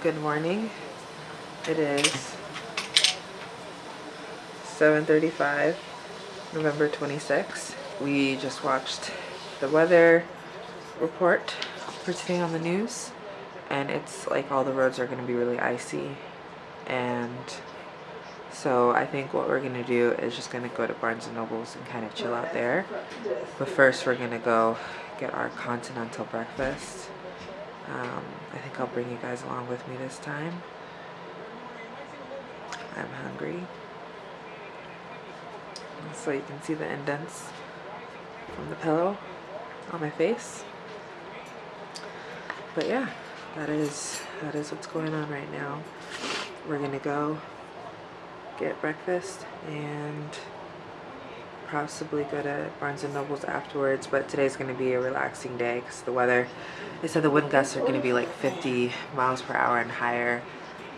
Good morning. It is 7.35, November 26th. We just watched the weather report for today on the news and it's like all the roads are going to be really icy and so I think what we're gonna do is just gonna go to Barnes & Nobles and kind of chill out there. But first we're gonna go get our continental breakfast. Um, I think I'll bring you guys along with me this time. I'm hungry. So you can see the indents from the pillow on my face. But yeah, that is that is what's going on right now. We're gonna go get breakfast and possibly go to Barnes & Noble's afterwards but today's going to be a relaxing day because the weather they said the wind gusts are going to be like 50 miles per hour and higher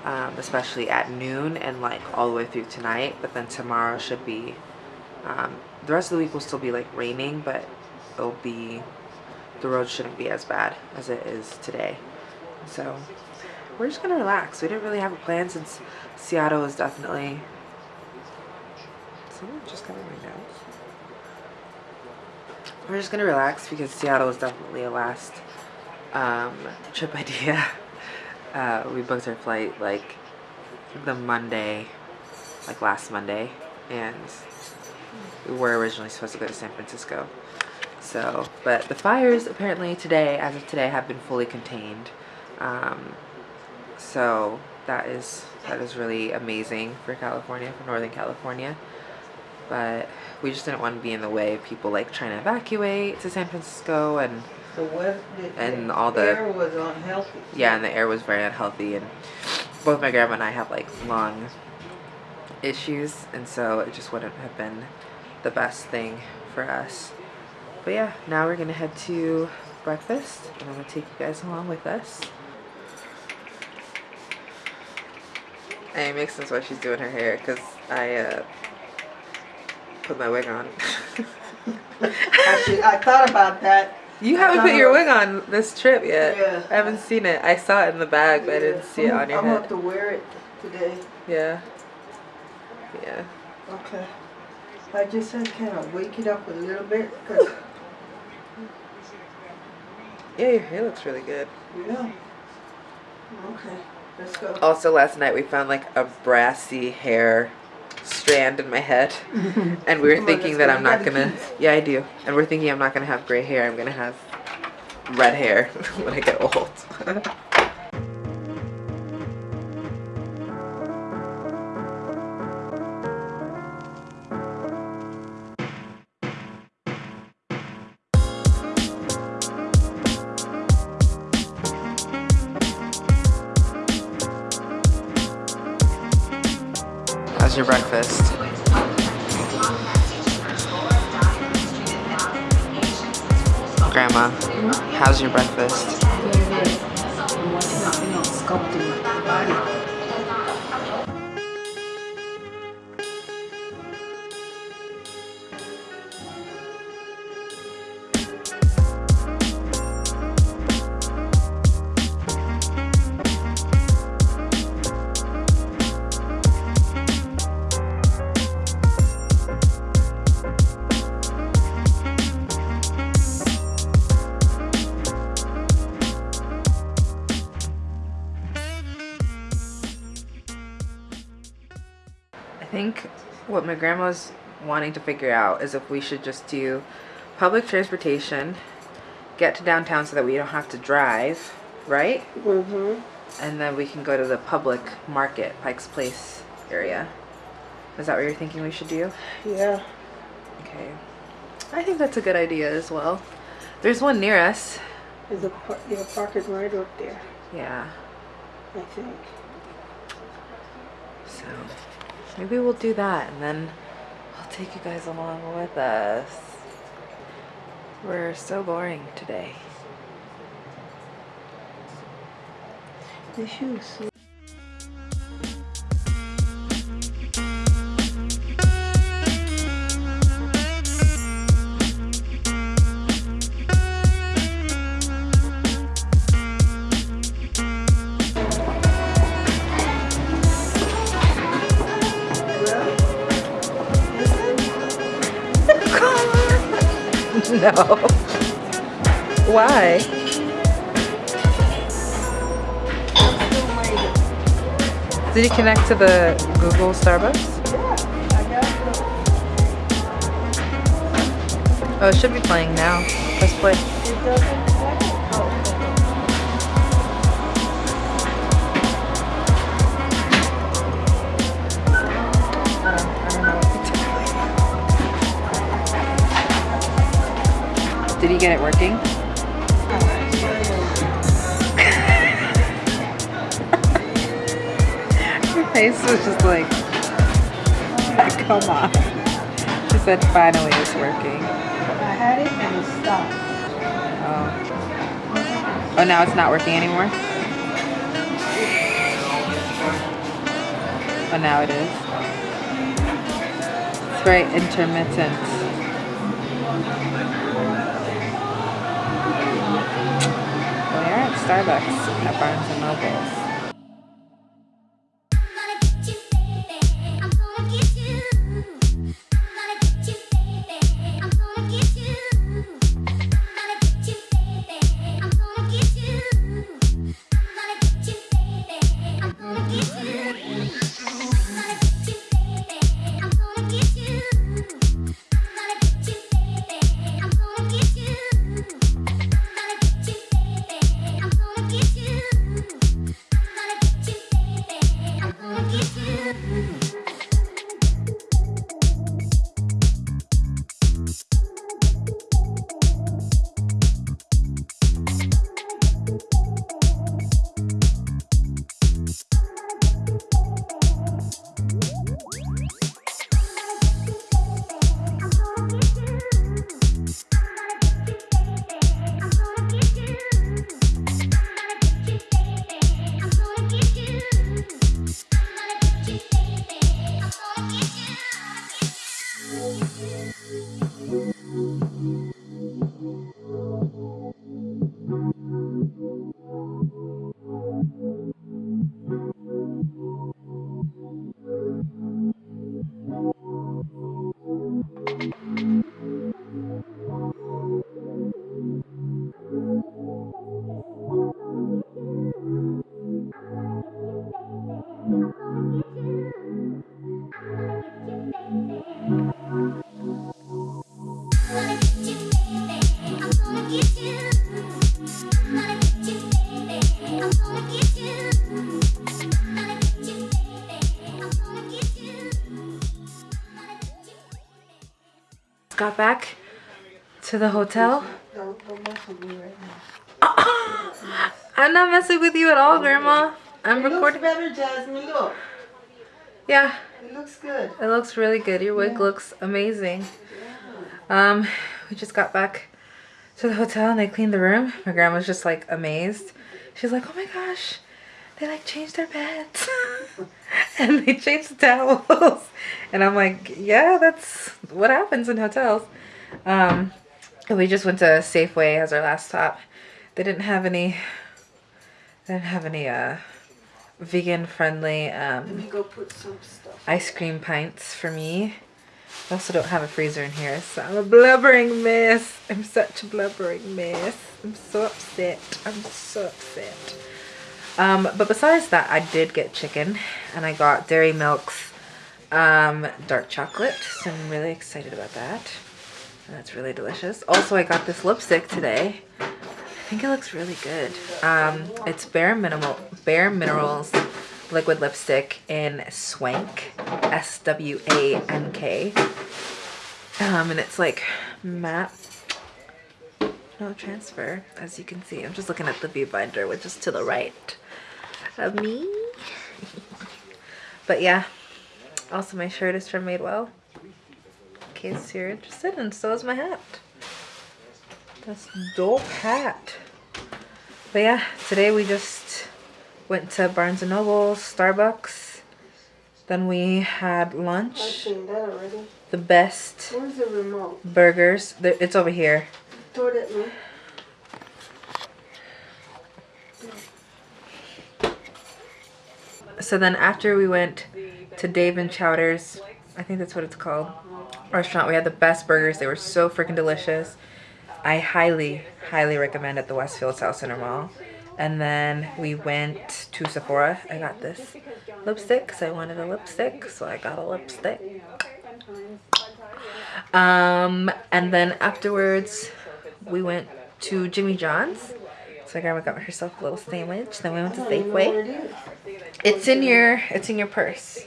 um, especially at noon and like all the way through tonight but then tomorrow should be um, the rest of the week will still be like raining but it'll be the road shouldn't be as bad as it is today so we're just gonna relax we didn't really have a plan since Seattle is definitely someone just got my nose. We're just gonna relax because Seattle is definitely a last um, trip idea. Uh, we booked our flight like the Monday, like last Monday, and we were originally supposed to go to San Francisco. So, but the fires apparently today, as of today, have been fully contained. Um, so that is that is really amazing for California, for Northern California. But we just didn't want to be in the way of people like trying to evacuate to San Francisco and the weather, and the all the air was unhealthy. Yeah, and the air was very unhealthy, and both my grandma and I have like lung issues, and so it just wouldn't have been the best thing for us. But yeah, now we're gonna head to breakfast, and I'm gonna take you guys along with us. And it makes sense why she's doing her hair because I uh, put my wig on. Actually, I thought about that. You haven't put your wig on this trip yet. Yeah. I haven't seen it. I saw it in the bag, but I didn't see it on your I'm head. going to wear it today. Yeah. Yeah. Okay. I just to kind of wake it up a little bit. Cause, Yeah, your hair looks really good. yeah. Okay. Let's go. Also, last night we found like a brassy hair strand in my head, and we were thinking that. I'm not gonna. Yeah, I do. And we're thinking I'm not gonna have gray hair. I'm gonna have red hair when I get old. breakfast? Grandma, how's your breakfast? What my grandma's wanting to figure out is if we should just do public transportation, get to downtown so that we don't have to drive, right? Mm-hmm. And then we can go to the public market, Pike's Place area. Is that what you're thinking we should do? Yeah. Okay. I think that's a good idea as well. There's one near us. There's a par- yeah, parking right up there, Yeah. I think. So maybe we'll do that and then I'll take you guys along with us. We're so boring today. The shoes. Why? Did you connect to the Google Starbucks? Oh, it should be playing now. Let's play. Did he get it working? Face was just like, come on. She said finally it's working. I had it and it stopped. Oh. Oh, now it's not working anymore? Oh, now it is. It's very intermittent. We're at Starbucks at Barnes and Nobles. To the hotel. Don't, don't mess with me right now. I'm not messing with you at all, Grandma. I'm It looks recording. better, Jasmine. Look. Yeah, It looks good. it looks really good. Your wig Yeah. looks amazing. Um, we just got back to the hotel and they cleaned the room. My grandma's just like amazed. She's like, oh my gosh, they like changed their beds and they changed the towels. And I'm like, yeah, that's what happens in hotels. Um, we just went to Safeway as our last stop. They didn't have any, they didn't have any, uh, vegan friendly, um, Let me go put some stuff. ice cream pints for me. I also don't have a freezer in here, so I'm a blubbering mess. I'm such a blubbering mess. I'm so upset. I'm so upset. Um, but besides that, I did get chicken, and I got Dairy Milk's um, dark chocolate, so I'm really excited about that. That's really delicious. Also, I got this lipstick today. I think it looks really good. Um, it's Bare Minimal, Bare Minerals liquid lipstick in Swank, S-W-A-N-K. Um, and it's like matte, no transfer, as you can see. I'm just looking at the viewfinder, which is to the right of me. but yeah, also my shirt is from Madewell, case you're interested, and so is my hat. That's dope hat. But yeah, today we just went to Barnes and Noble, Starbucks. Then we had I've lunch. seen that already. The best Where's the remote? burgers. It's over here. Throw it at. So then after we went to Dave and Chowder's, I think that's what it's called, restaurant, we had the best burgers. They were so freaking delicious. I highly, highly recommend at the Westfield Southcenter Mall. And then we went to Sephora. I got this lipstick because I wanted a lipstick. So I got a lipstick. Um, and then afterwards, we went to Jimmy John's. So grandma got herself a little sandwich. Then we went to Safeway. It's in your, it's in your purse.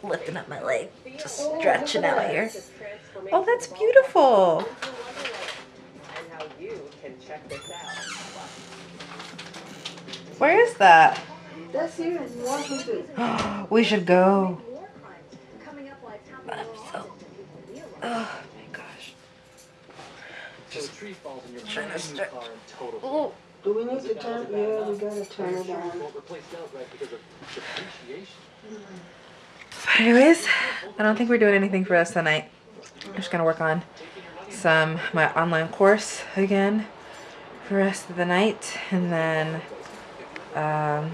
Just lifting up my leg, just oh, stretching out here. Oh, that's beautiful. Where is that? That's here in Washington. we should go. I'm so. Oh my gosh. Just tree falls in your trying to stretch. total. Oh. Do we need to turn? Yeah, we gotta turn it on. Anyways, I don't think we're doing anything for us tonight. I'm just gonna work on some my online course again for the rest of the night, and then um,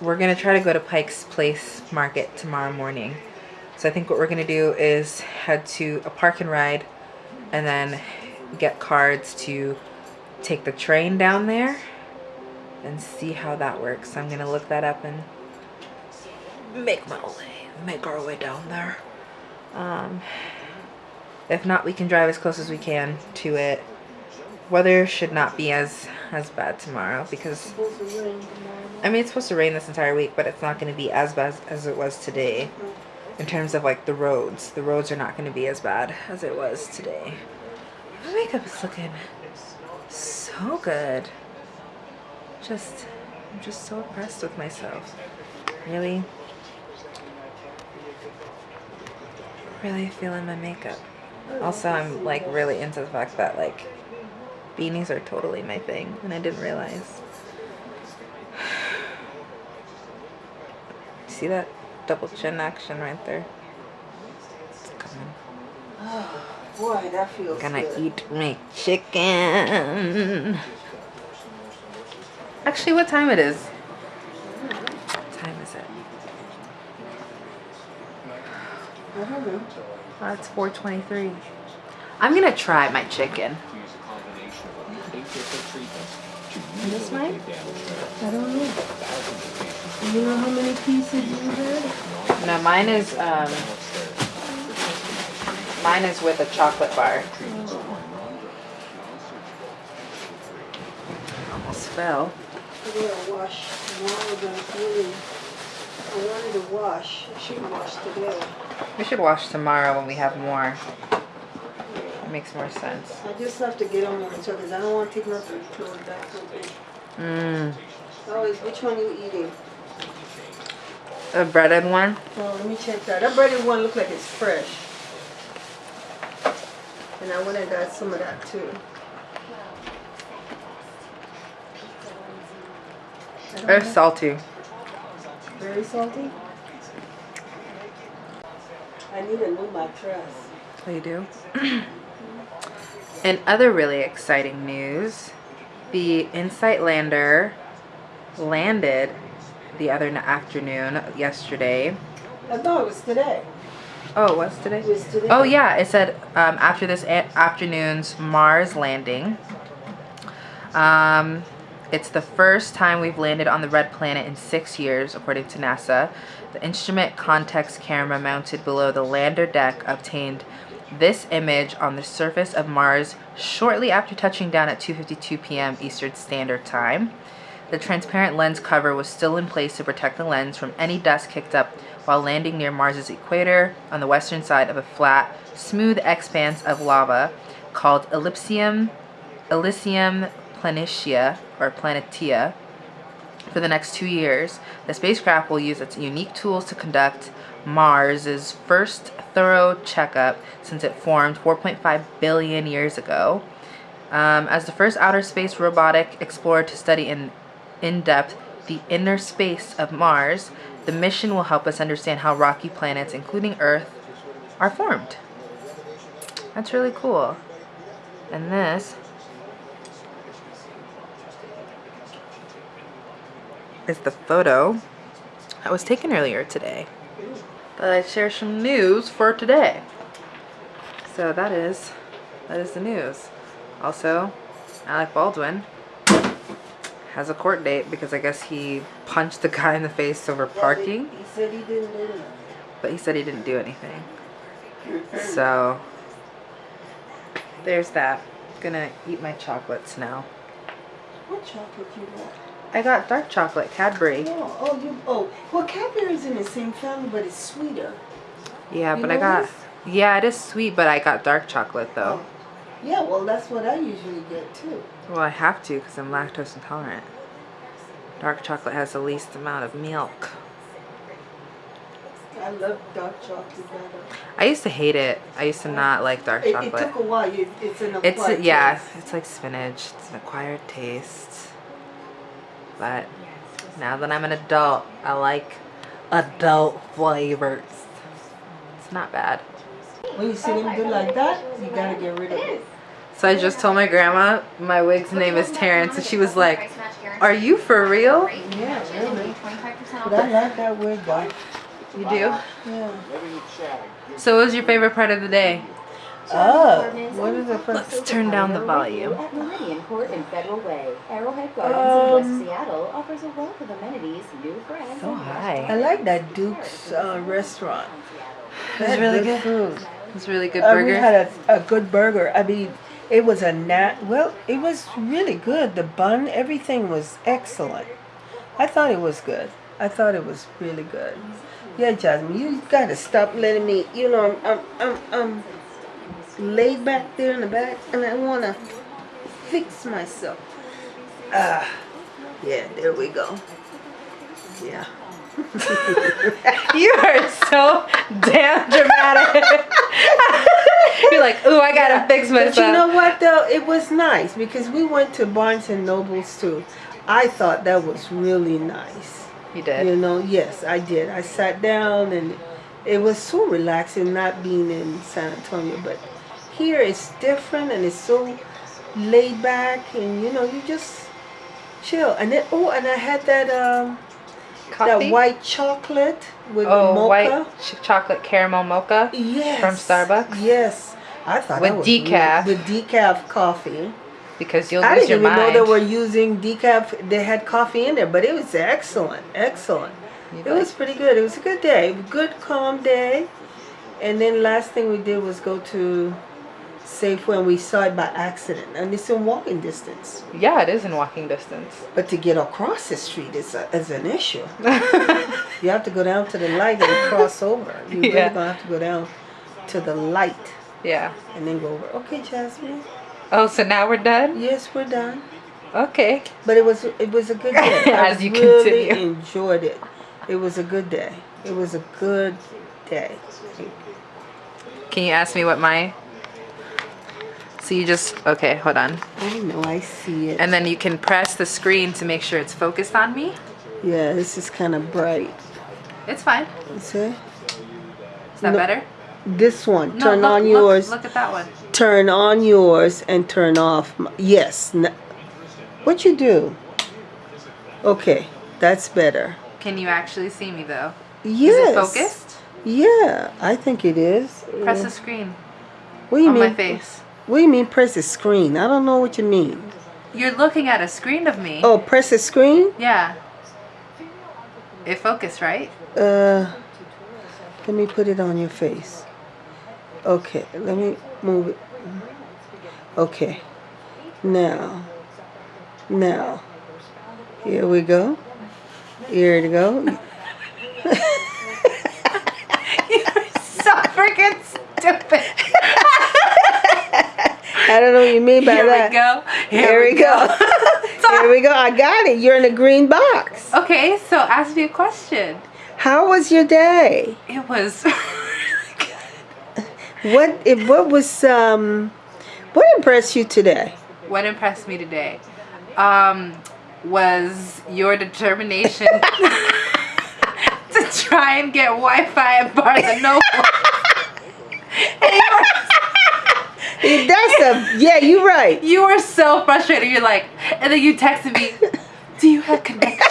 we're gonna try to go to Pike's Place Market tomorrow morning. So I think what we're gonna do is head to a park and ride, and then get cards to take the train down there and see how that works. So I'm gonna look that up and make my way, make our way down there. Um, if not, we can drive as close as we can to it. Weather should not be as as bad tomorrow because. I mean it's supposed to rain this entire week, but it's not going to be as bad as it was today. In terms of like the roads, the roads are not going to be as bad as it was today. My makeup is looking so good. Just, I'm just so impressed with myself. Really, really feeling my makeup. Also, I'm like really into the fact that like beanies are totally my thing, and I didn't realize. See that double chin action right there? It's coming. Boy, that feels Gonna good. eat my chicken. Actually, what time it is? What time is it? I don't know. Oh, it's 4:23. I'm gonna try my chicken. Use a combination of eight different treatments to Is this mine? I don't know. thousands of patients. You know how many pieces you had? No, mine is um, mine is with a chocolate bar. Almost fell. I gotta wash tomorrow, but really, I wanted to wash. I should wash today. We should wash tomorrow when we have more. It makes more sense. I just have to get them on the because I don't want to take nothing close back. Mmm. Always, which one you eating? A breaded one. Oh, let me check that. That breaded one look like it's fresh. And I went and got some of that too. It's salty. Very salty. I need a new mattress. Oh, you do? In other really exciting news, the InSight Lander landed the other afternoon yesterday. I thought it was today. Oh, it was today? It was today. Oh yeah, it said um, after this afternoon's Mars landing. Um, it's the first time we've landed on the red planet in six years, according to NASA. The instrument context camera mounted below the lander deck obtained this image on the surface of Mars shortly after touching down at 2:52 p.m. Eastern Standard Time. The transparent lens cover was still in place to protect the lens from any dust kicked up while landing near Mars's equator on the western side of a flat, smooth expanse of lava called Ellipsium, Elysium Planitia or Planetia. For the next two years, the spacecraft will use its unique tools to conduct Mars's first thorough checkup since it formed 4.5 billion years ago. Um, as the first outer space robotic explorer to study in, in depth the inner space of Mars, the mission will help us understand how rocky planets, including Earth, are formed. That's really cool. And this is the photo that was taken earlier today. But I share some news for today. So that is that is the news. Also, Alec Baldwin has a court date because I guess he punched the guy in the face over parking, He said he didn't do it. but he said he didn't do anything. So there's that. Gonna eat my chocolates now. What chocolate do you want? I got dark chocolate, Cadbury. Oh, oh, you, oh. Well, Cadbury's in the same family, but it's sweeter. Yeah, You but I got this? yeah, it is sweet, but I got dark chocolate though. Oh. Yeah, well, that's what I usually get too. Well, I have to because I'm lactose intolerant. Dark chocolate has the least amount of milk. I love dark chocolate better. I used to hate it. I used to not like dark It, it took a while. It, it's an It's acquired yeah, taste. it's like spinach. It's an acquired taste. But now that I'm an adult, I like adult flavors. It's not bad. When you see them do like that, you gotta get rid of it. So I just told my grandma my wig's name is Terrence, and she was like, "Are you for real? Yeah, really. But I like that wig though. You do?" Yeah. So, what was your favorite part of the day? Oh, what is the first? Let's turn down the volume. At Meridian Court and Federal Way, Arrowhead Gardens in Um, West Seattle offers a wealth of amenities, new friends, Oh, and. I like that Duke's uh, restaurant. It was Had really good. food. It was a really good Uh, we burger. had a, a good burger. I mean, it was a nat. Well, it was really good. The bun, everything was excellent. I thought it was good. I thought it was really good. Yeah, Jasmine, you gotta stop letting me. You know, I'm I'm I'm, I'm laid back there in the back, and I wanna fix myself. Ah, yeah. There we go. Yeah. You are so damn dramatic. You're like, ooh, I gotta fix myself. But you know what though? It was nice because we went to Barnes and Nobles too. I thought that was really nice. you did. You know, yes, I did. I sat down and it was so relaxing not being in San Antonio, but here it's different and it's so laid back and you know, you just chill. And then oh, and I had that um Coffee? that white chocolate with oh, mocha. white ch- chocolate caramel mocha Yes. from Starbucks? Yes. I thought With that was decaf. With decaf coffee. because you'll I lose didn't even know they were using decaf. They had coffee in there, but it was excellent, excellent. You'd It like- was pretty good. It was a good day, good calm day. And then last thing we did was go to Safeway, when we saw it by accident, and it's in walking distance. yeah, it is in walking distance. But to get across the street is, a, is an issue. You have to go down to the light and cross over. You really Yeah. gonna have to go down to the light yeah. and then go over. Okay, Jasmine. Oh, so now we're done? Yes, we're done. Okay. But it was it was a good day. I As you really continue. enjoyed it. It was a good day. It was a good day. Can you ask me what my. So you just. Okay, hold on. I know I see it. And then you can press the screen to make sure it's focused on me. yeah, this is kind of bright. It's fine. See? Is that No, better? This one. No, turn look, on yours. Look, at that one. Turn on yours and turn off. m- Yes. N- what you do? Okay, that's better. Can you actually see me though? Yes. Is it focused? Yeah, I think it is. Press the screen what do you on mean? my face. What do you mean press the screen? I don't know what you mean. You're looking at a screen of me. Oh, press the screen? Yeah. It focused, right? Uh, let me put it on your face. Okay, let me move it. Okay, now, now, here we go. Here we go. You're so freaking stupid. I don't know what you mean by Here that. we go. Here we go. Here we go. I got it. You're in a green box. Okay, so ask me a question. How was your day? It was good. What? It, what was um? What impressed you today? What impressed me today um, was your determination to try and get Wi-Fi at Barnes and Noble. And you were- That's a yeah. You're right. You were so frustrated. You're like, and then you texted me, "Do you have connection?"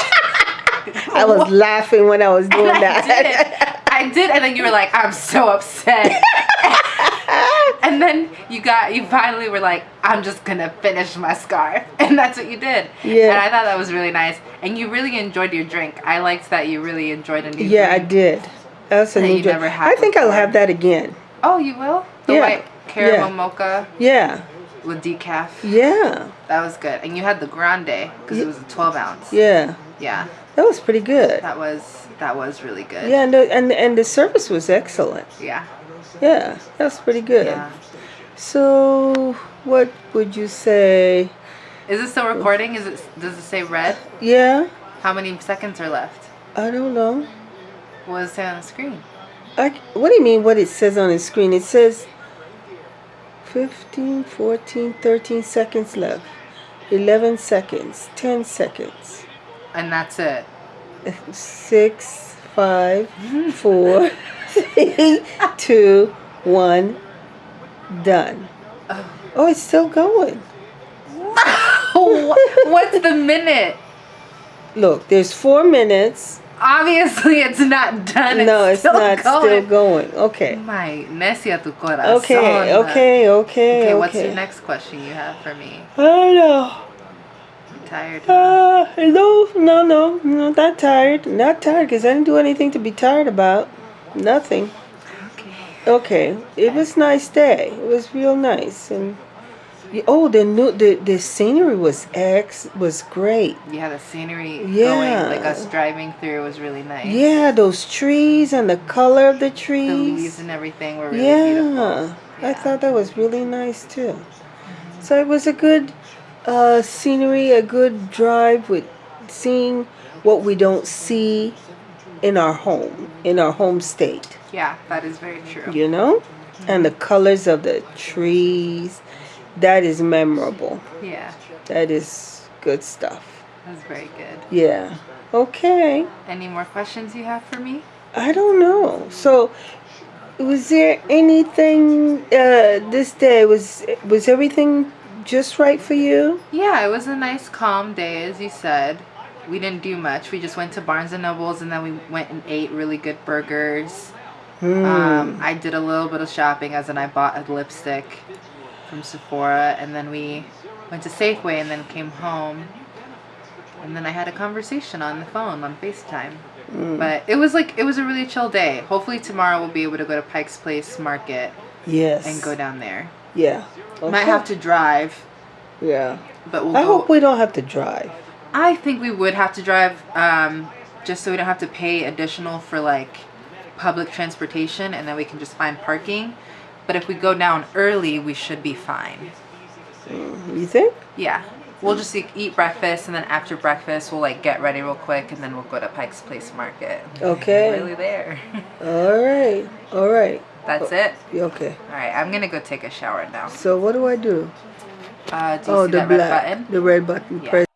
I was laughing when I was doing I that. did. I did, and then you were like, "I'm so upset." and then you got you finally were like, I'm just gonna finish my scarf, and that's what you did. Yeah. And I thought that was really nice, and you really enjoyed your drink. I liked that you really enjoyed a new. Yeah, I did. That's a That new drink. never had I think I'll have that again. Oh, you will. The Yeah. white caramel Yeah. mocha Yeah. with decaf. Yeah. That was good, and you had the grande because it was a 12 ounce. Yeah. Yeah, That was pretty good. that was that was really good. Yeah, and the, and and the service was excellent. Yeah. Yeah, that was pretty good. Yeah. So, what would you say? Is it still recording? Is it? Does it say red? Yeah, How many seconds are left? I don't know. What does it say on the screen? I, what do you mean what it says on the screen? It says 15, 14, 13 seconds left. 11 seconds, 10 seconds. And that's it. Six, five, four, three, two, one, done. Oh, it's still going. What's the minute? Look, there's four minutes. Obviously, it's not done. no, it's still not going. still going. Okay. My necia tu corazón. Okay, okay, okay, Okay, okay. what's your next question you have for me? I don't know. I'm tired. Uh, no, no, no, no, not tired. Not tired because I didn't do anything to be tired about. Nothing. okay. Okay, it was nice day. It was real nice, and oh, the new the the scenery was ex was great. Yeah, the scenery Yeah. going, like us driving through, was really nice. Yeah, those trees and the color of the trees, The leaves and everything were really yeah, beautiful. I thought that was really nice too. So it was a good uh, scenery, a good drive with seeing what we don't see in our home, in our home state. Yeah, that is very true. You know, and the colors of the trees. That is memorable. Yeah, That is good stuff. that's very good. Yeah. Okay. Any more questions you have for me? I don't know. So, was there anything uh, this day? Was was everything just right for you? Yeah, it was a nice calm day, as you said. We didn't do much. We just went to Barnes and Nobles, and then we went and ate really good burgers. Hmm. Um, I did a little bit of shopping, as in I bought a lipstick from Sephora, and then we went to Safeway, and then came home. And then I had a conversation on the phone on FaceTime. But it was like it was a really chill day. Hopefully tomorrow we'll be able to go to Pike's Place Market yes. and go down there. Yeah. Okay. Might have to drive, Yeah. but we'll I go. hope we don't have to drive. I think we would have to drive, um, just so we don't have to pay additional for like public transportation, and then we can just find parking. But if we go down early, we should be fine. You think? Yeah, we'll just eat, eat breakfast, and then after breakfast, we'll like get ready real quick, and then we'll go to Pike's Place Market. Okay. Really there. All right. All right. That's it. Okay. All right, I'm gonna go take a shower now. So what do I do? Uh, do you Oh, see the black, button? the red button. Yeah. Press